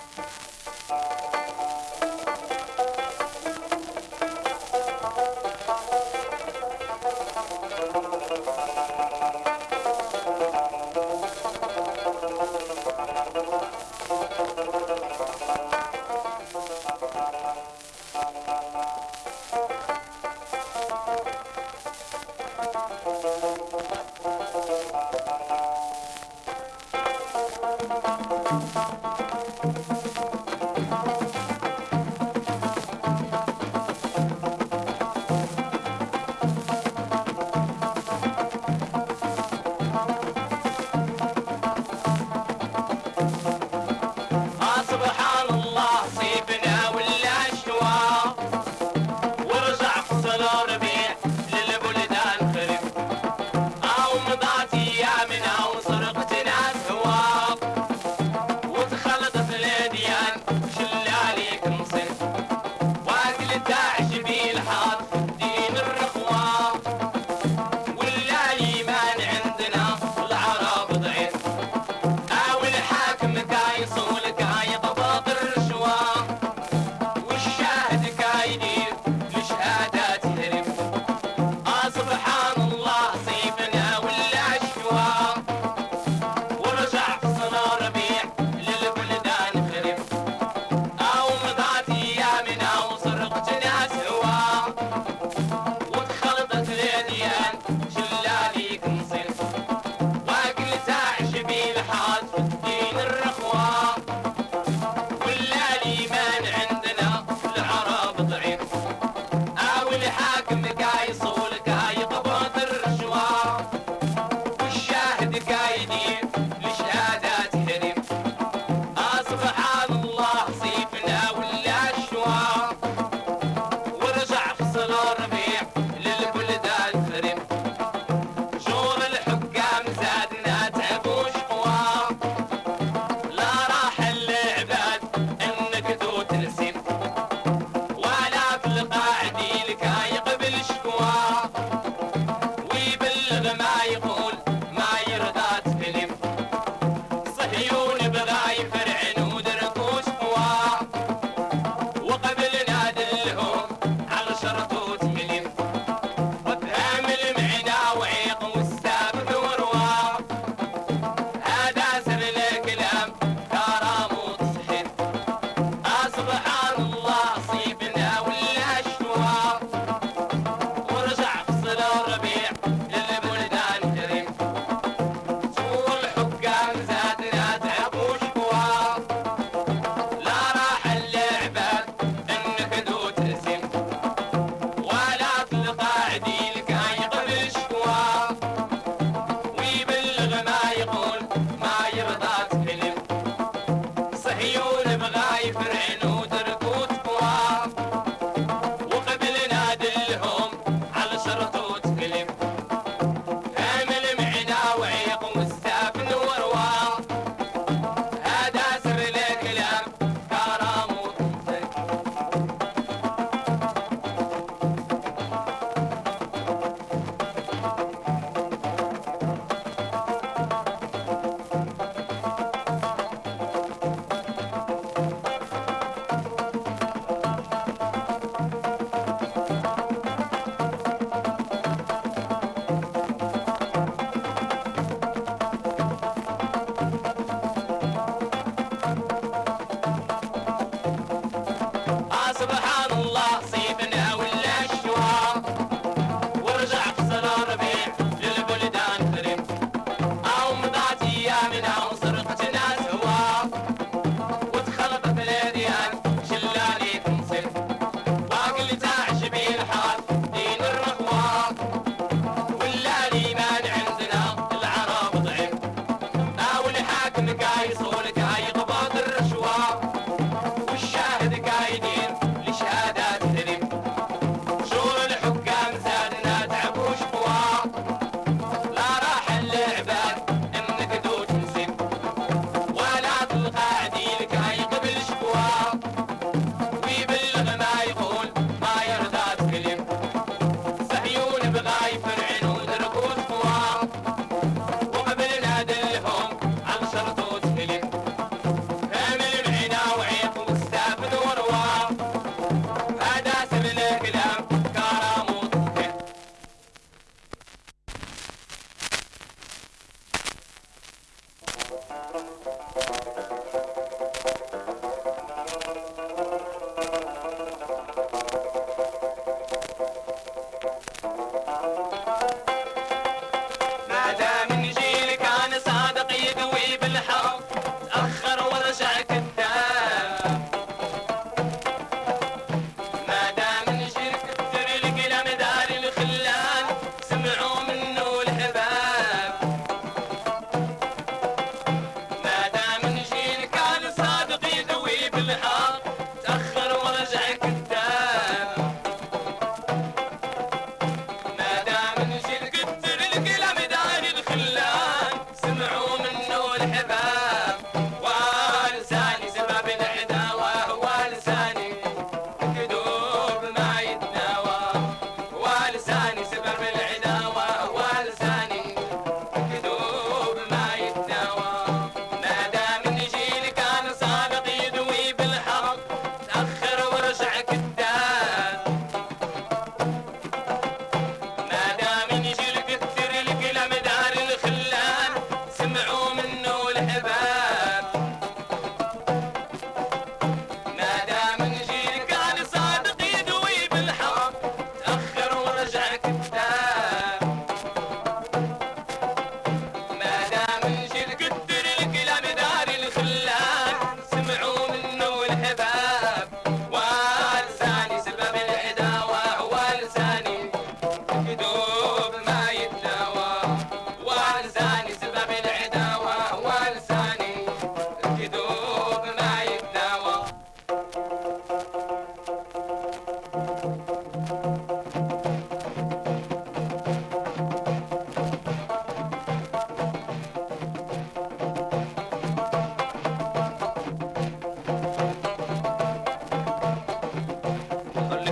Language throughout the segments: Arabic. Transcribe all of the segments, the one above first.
Música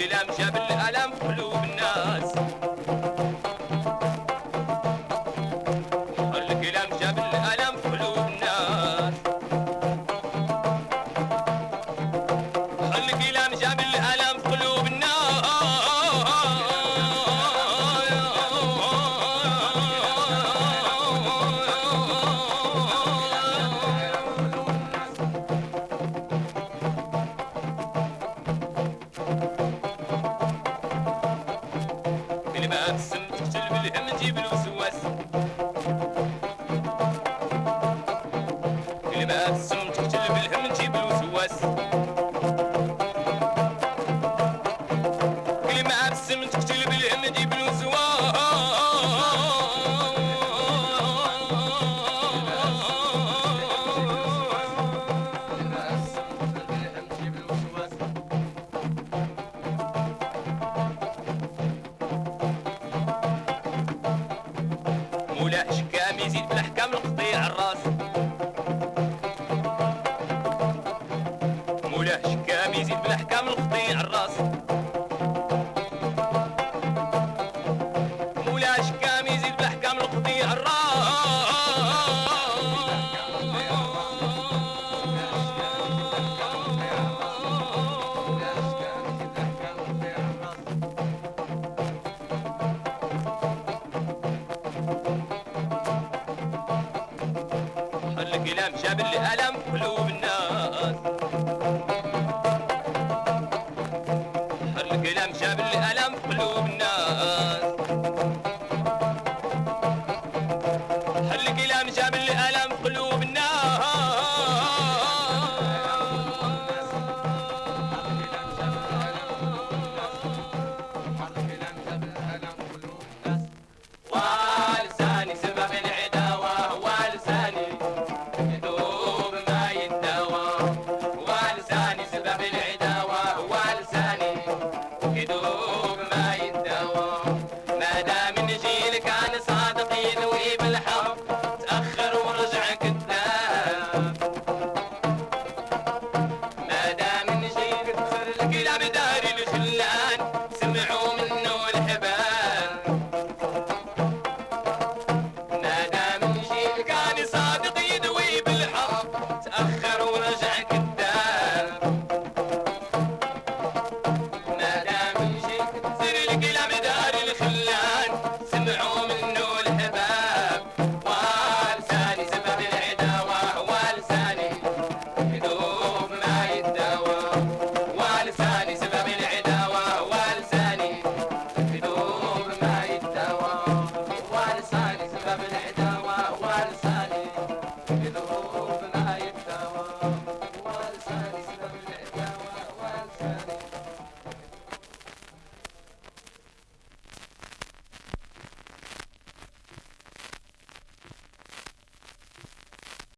güləm şə гулять الكلام جاب الألم في قلوب